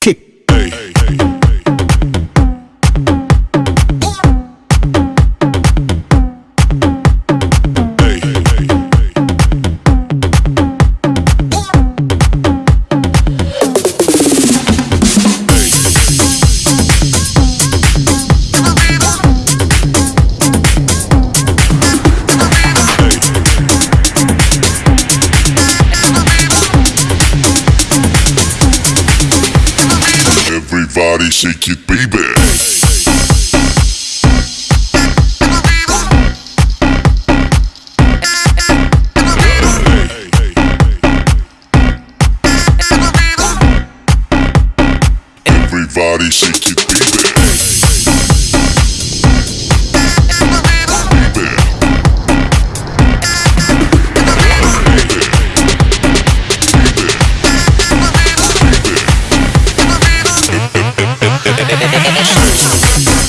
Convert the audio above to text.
kick. Everybody shake it, baby. Everybody shake it. Baby. Shoot.